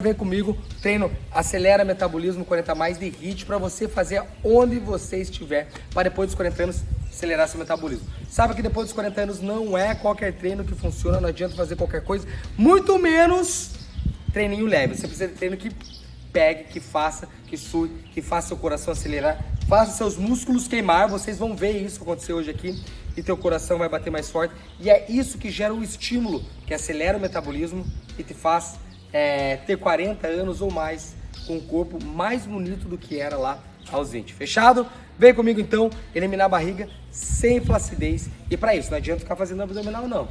Vem comigo, treino acelera metabolismo 40 mais de HIIT para você fazer onde você estiver, para depois dos 40 anos acelerar seu metabolismo. Sabe que depois dos 40 anos não é qualquer treino que funciona, não adianta fazer qualquer coisa, muito menos treininho leve. Você precisa de treino que pegue, que faça, que sue, que faça seu coração acelerar, faça seus músculos queimar. Vocês vão ver isso acontecer hoje aqui e teu coração vai bater mais forte. E é isso que gera o estímulo, que acelera o metabolismo e te faz é, ter 40 anos ou mais com um corpo mais bonito do que era lá aos 20. Fechado? Vem comigo então, eliminar a barriga sem flacidez. E para isso, não adianta ficar fazendo abdominal não.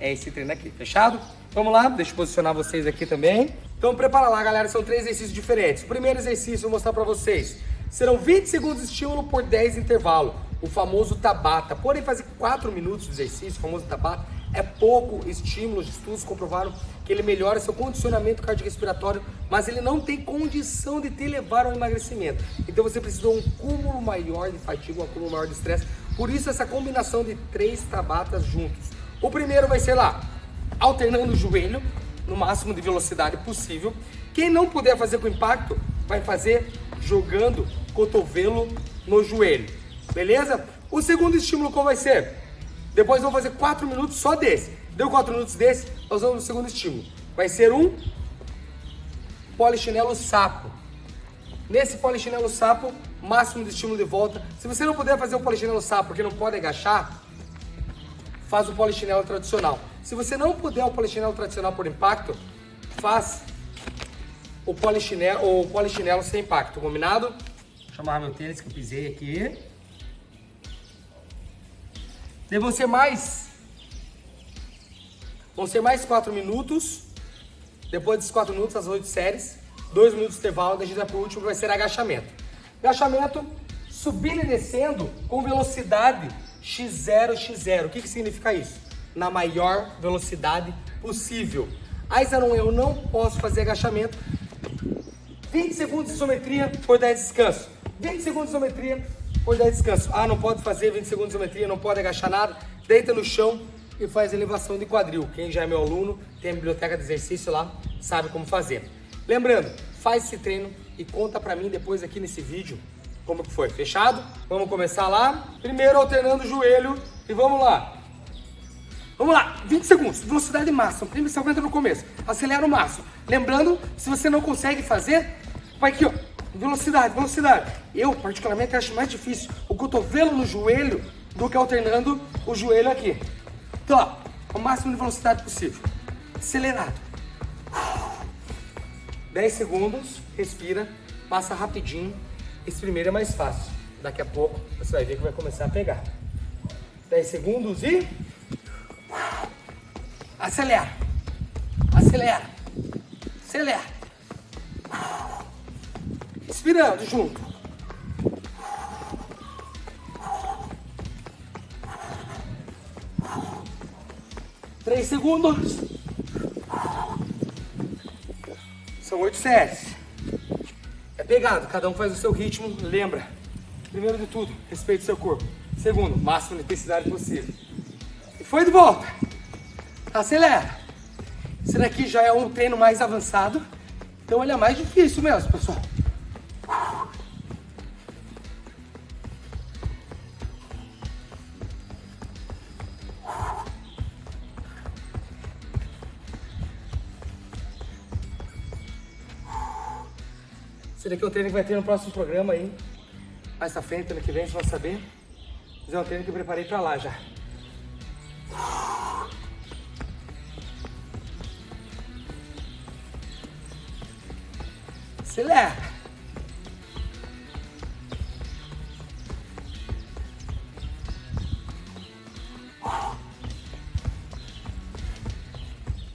É esse treino aqui, fechado? Vamos lá, deixa eu posicionar vocês aqui também. Então prepara lá, galera, são três exercícios diferentes. Primeiro exercício, vou mostrar para vocês. Serão 20 segundos de estímulo por 10 intervalo, o famoso Tabata. Porém, fazer 4 minutos de exercício, o famoso Tabata, é pouco estímulo. Os estudos comprovaram que ele melhora seu condicionamento cardiorrespiratório, mas ele não tem condição de te levar ao emagrecimento. Então você precisa de um cúmulo maior de fadiga, um acúmulo maior de estresse. Por isso essa combinação de três tabatas juntos. O primeiro vai ser lá, alternando o joelho, no máximo de velocidade possível. Quem não puder fazer com impacto, vai fazer jogando cotovelo no joelho. Beleza? O segundo estímulo qual vai ser? Depois vou fazer 4 minutos só desse. Deu 4 minutos desse, nós vamos no segundo estímulo. Vai ser um polichinelo sapo. Nesse polichinelo sapo, máximo de estímulo de volta. Se você não puder fazer o polichinelo sapo porque não pode agachar, faz o polichinelo tradicional. Se você não puder o polichinelo tradicional por impacto, faz o polichinelo, o polichinelo sem impacto, combinado? Vou chamar meu tênis que eu pisei aqui. Daí vão ser mais. Vão ser mais 4 minutos. Depois desses 4 minutos, as 8 séries. 2 minutos de intervalo, daí a gente vai pro último que vai ser agachamento. Agachamento subindo e descendo com velocidade x0, x0. O que, que significa isso? Na maior velocidade possível. Aí, Zanon, eu não posso fazer agachamento. 20 segundos de isometria por 10 descanso. 20 segundos de isometria por 10 descanso. Ah, não pode fazer 20 segundos de isometria, não pode agachar nada. Deita no chão e faz elevação de quadril. Quem já é meu aluno, tem a biblioteca de exercício lá, sabe como fazer. Lembrando, faz esse treino e conta pra mim depois aqui nesse vídeo como que foi. Fechado? Vamos começar lá. Primeiro alternando o joelho e vamos lá. Vamos lá, 20 segundos, velocidade máxima, primeiro você aguenta no começo, acelera o máximo. Lembrando, se você não consegue fazer, vai aqui ó, velocidade, velocidade. Eu particularmente acho mais difícil o cotovelo no joelho do que alternando o joelho aqui. Então ó, o máximo de velocidade possível, acelerado. 10 segundos, respira, passa rapidinho. Esse primeiro é mais fácil. Daqui a pouco você vai ver que vai começar a pegar. 10 segundos e Acelera. Acelera. Acelera. Respirando junto. Três segundos. São oito séries. É pegado, cada um faz o seu ritmo. Lembra, primeiro de tudo, respeite seu corpo. Segundo, máxima intensidade possível. E foi de volta. Acelera. Esse daqui já é um treino mais avançado, então ele é mais difícil mesmo, pessoal. Esse daqui é o treino que vai ter no próximo programa aí. Mais pra frente, ano que vem, você vai saber. Mas é um treino que eu preparei pra lá já. Acelera.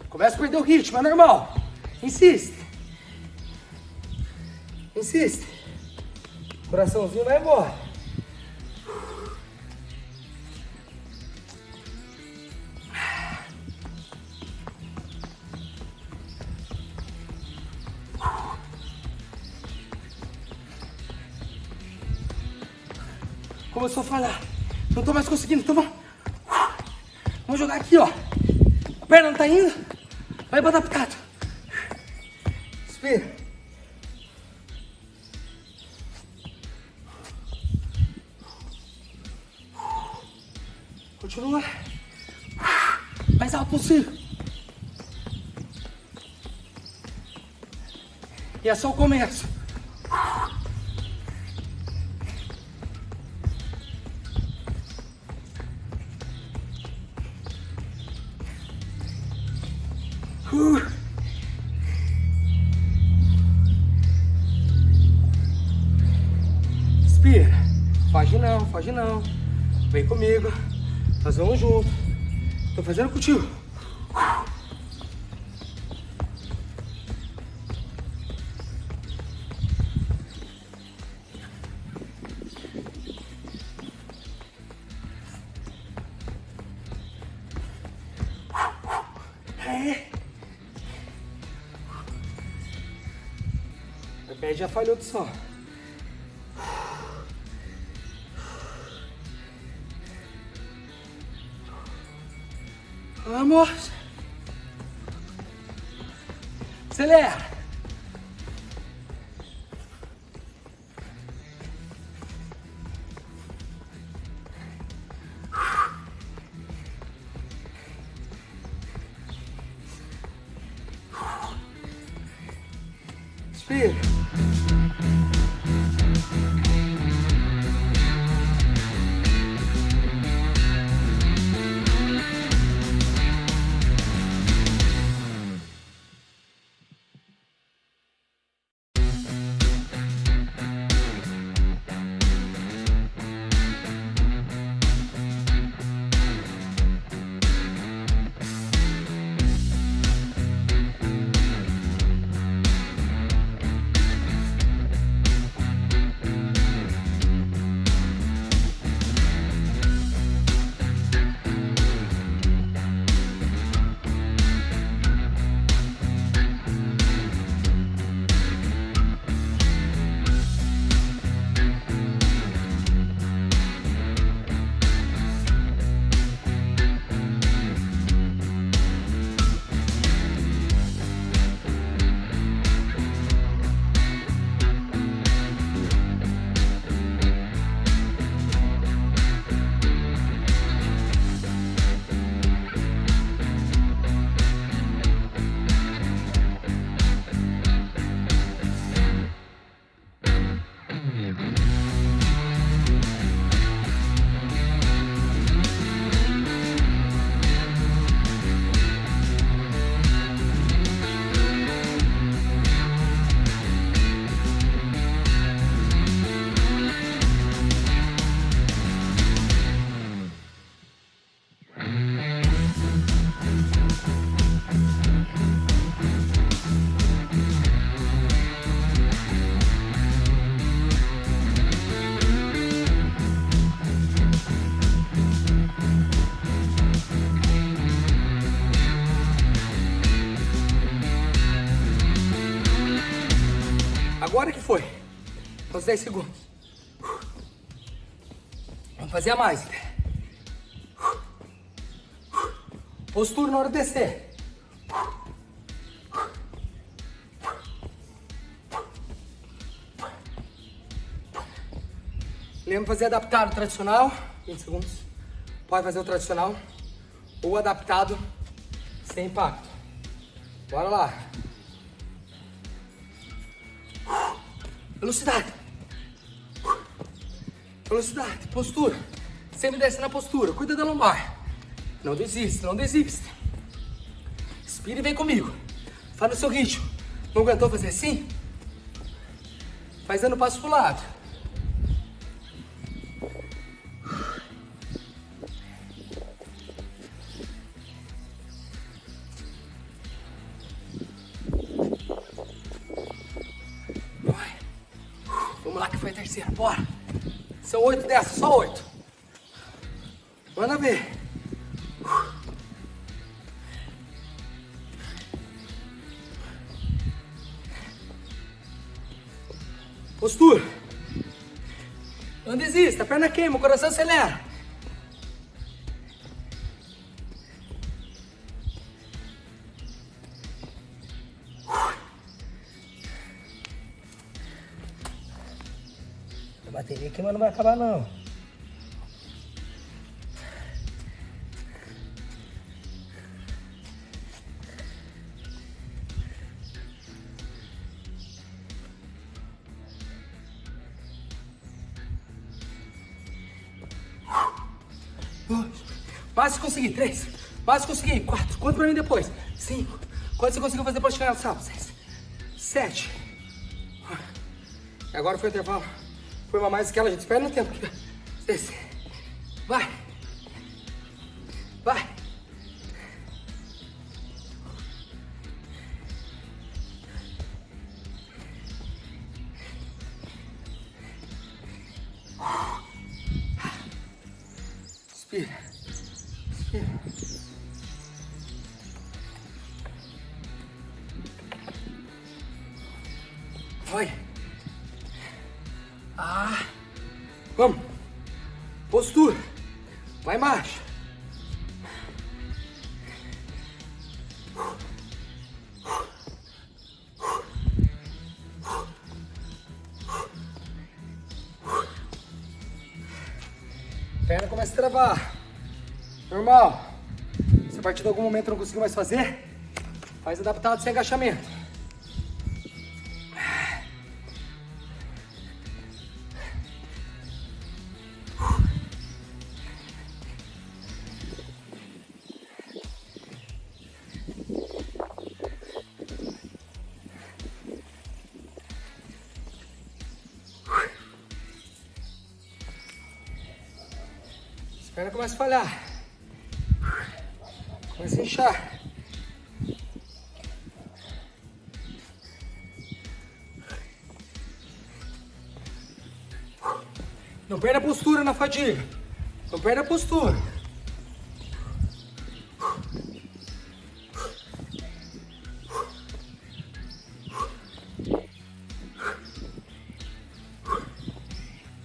Começa a perder o ritmo, é normal. Insiste. Insiste. Coraçãozinho vai embora. Começou a falhar. Não tô mais conseguindo. Então vamos. Vamos jogar aqui, ó. A perna não tá indo. Vai botar adaptado. É só o começo. Uh. Respira. Foge não, foge não. Vem comigo. Nós vamos junto. Tô fazendo contigo. O pé já falhou do som. Vamos. Acelera. time. Agora que foi. Uns 10 segundos. Vamos fazer a mais. Postura na hora de descer. Lembra fazer adaptado tradicional, 20 segundos. Pode fazer o tradicional ou adaptado sem impacto. Bora lá. Velocidade. Velocidade, postura. Sempre desce na postura. Cuida da lombar. Não desista, não desista. Respira e vem comigo. Faz no seu ritmo. Não aguentou fazer assim? Faz dando passo pro lado. Dessas, só oito. Manda ver. Postura. Não desista, a perna queima, o coração acelera. Mas não vai acabar não. Quase consegui. Três. Quase consegui. Quatro. Conta pra mim depois. Cinco. Quanto você conseguiu fazer de chegar no sábado? Seis. Sete. Agora foi o intervalo. Foi uma mais que ela, gente. Espera no tempo. Seis. Vai. Vai. Respira. Normal. Se a partir de algum momento não conseguir mais fazer, faz adaptado sem agachamento. Falhar. Começa a inchar. Não perde a postura na fadiga. Não perde a postura.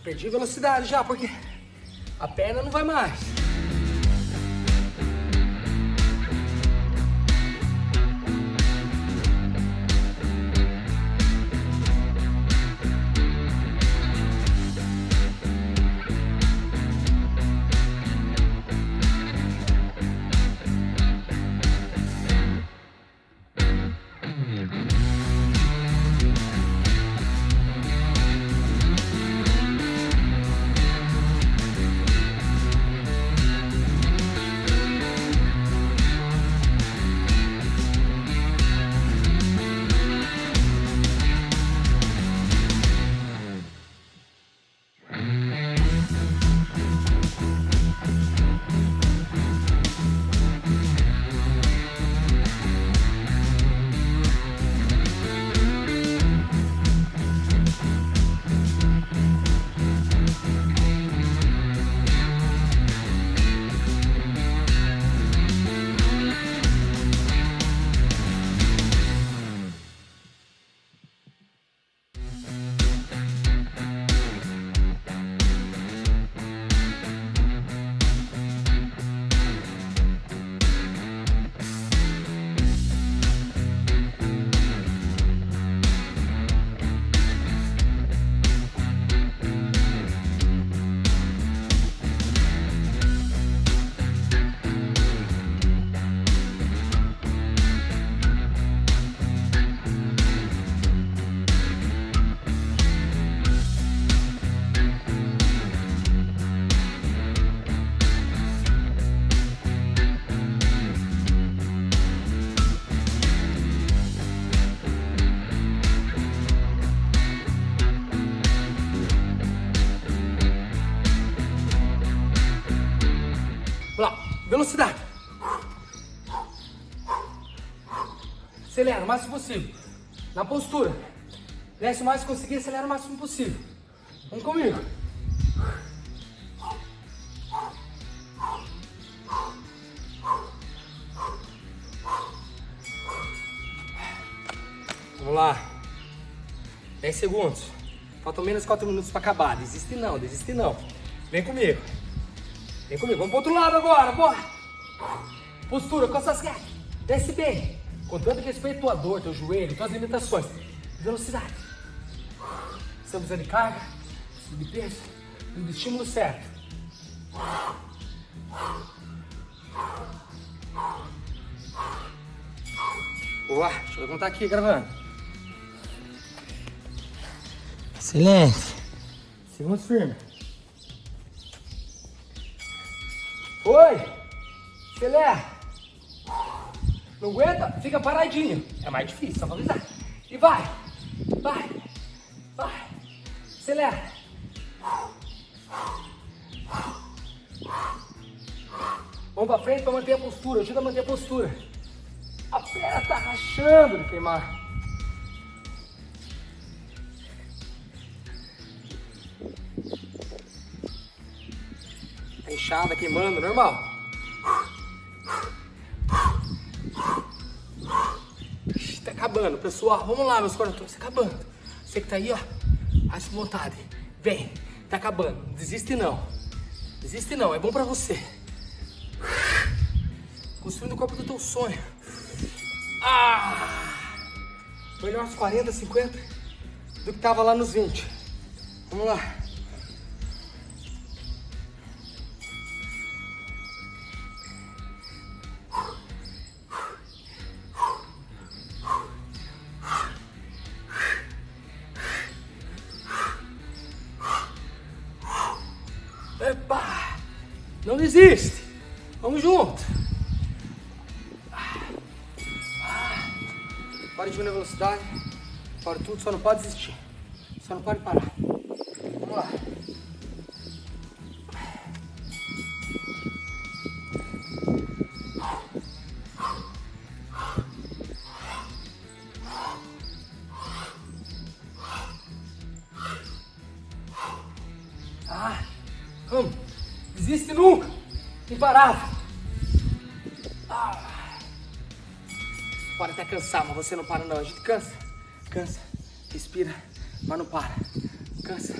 Perdi velocidade já, porque a perna não vai mais. Acelera o máximo possível. Na postura. Desce o máximo conseguir, acelera o máximo possível. Vamos comigo. Vamos lá. 10 segundos. Faltam menos 4 minutos para acabar. Desiste não, desiste não. Vem comigo. Vem comigo, vamos pro outro lado agora, bora! Postura, costa as gatas. Desce bem. Com tanto respeito tua dor, teu joelho, tuas limitações. Velocidade. Estamos usando de carga. Subpensa. Do estímulo certo. Boa, deixa eu contar aqui gravando. Excelente. Segundos firme. Oi! Acelera! Não aguenta? Fica paradinho. É mais difícil, só valorizar. E vai! Vai! Vai! Acelera! Vamos pra frente pra manter a postura. Ajuda a manter a postura. A perna tá rachando de queimar. Tá inchada, queimando, normal. Acabando, pessoal. Vamos lá, meus corações. Tá acabando. Você que tá aí, ó. Faz com vontade. Vem. Tá acabando. Desiste não. Desiste não. É bom pra você. Construindo o corpo do teu sonho. Ah! Melhor uns 40, 50 do que tava lá nos 20. Vamos lá. Tudo, só não pode desistir. Só não pode parar. Vamos lá. Ah, vamos. Desiste nunca. Imparável. Ah. Pode até cansar, mas você não para não. A gente cansa. Cansa. Respira, mas não para. Cansa.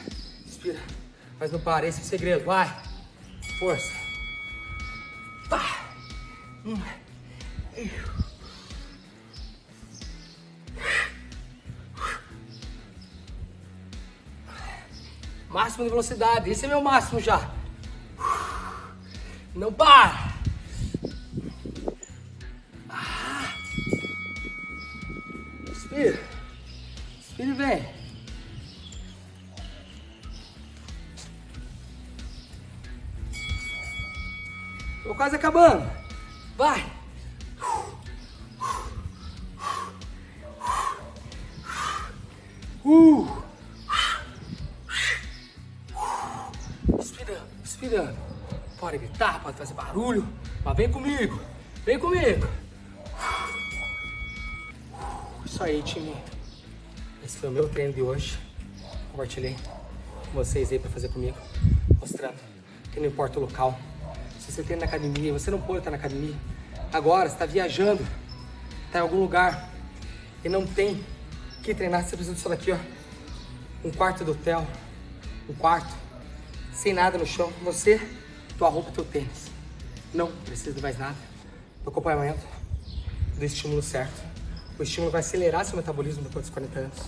Respira, mas não para. Esse é o segredo. Vai. Força. Pá. Um. Máximo de velocidade. Esse é meu máximo já. Não para. Quase acabando. Vai. Uh. Respirando, respirando. Pode gritar, pode fazer barulho, mas vem comigo. Vem comigo. Isso aí, time. Esse foi o meu treino de hoje. Compartilhei com vocês aí pra fazer comigo. Mostrando que não importa o local. Se você treina na academia, você não pode estar na academia. Agora, você tá viajando, tá em algum lugar e não tem que treinar, você precisa disso daqui, ó. Um quarto do hotel, um quarto, sem nada no chão. Você, tua roupa teu tênis. Não precisa de mais nada. Do acompanhamento, do estímulo certo. O estímulo vai acelerar seu metabolismo depois dos 40 anos.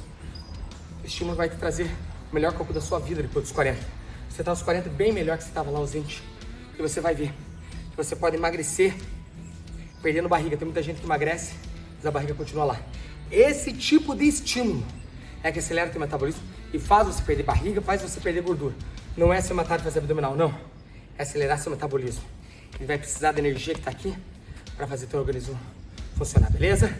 O estímulo vai te trazer o melhor corpo da sua vida depois dos 40. Você tá aos 40 bem melhor que você estava lá aos 20. E você vai ver que você pode emagrecer perdendo barriga. Tem muita gente que emagrece, mas a barriga continua lá. Esse tipo de estímulo é que acelera o teu metabolismo e faz você perder barriga, faz você perder gordura. Não é ser matar e fazer abdominal, não. É acelerar seu metabolismo. Ele vai precisar da energia que está aqui para fazer teu organismo funcionar, beleza?